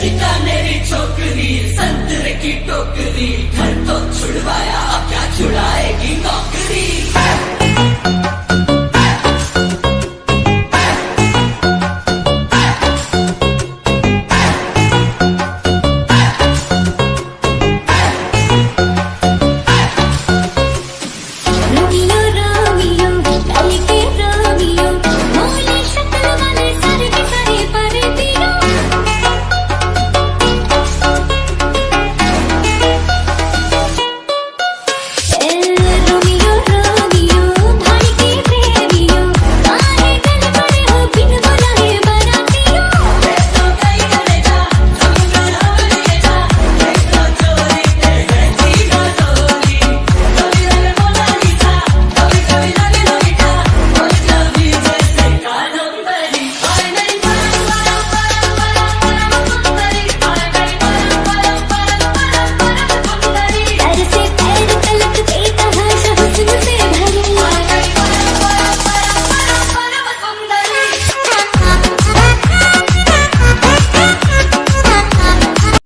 लड़की छोकरी संतरे की टोकरी घर तो छुड़वाया।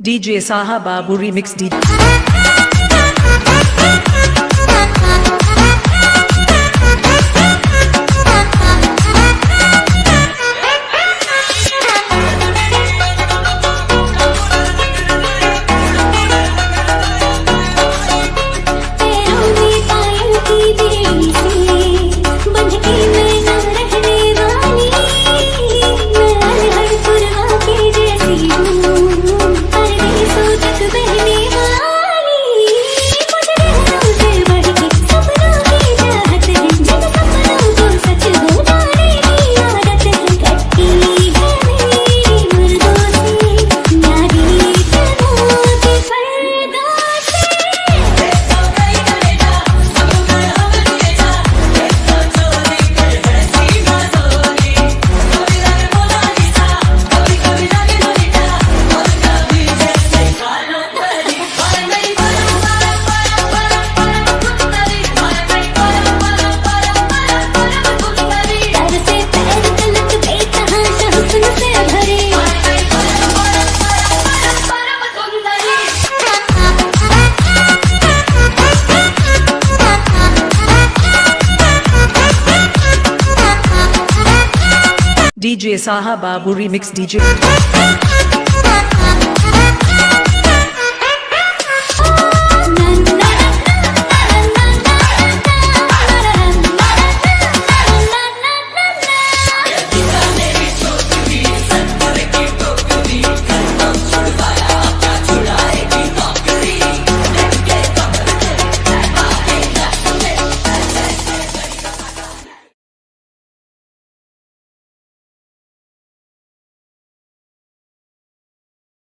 DJ Saha Babu Remix DJ DJ Saha Babu Remix DJ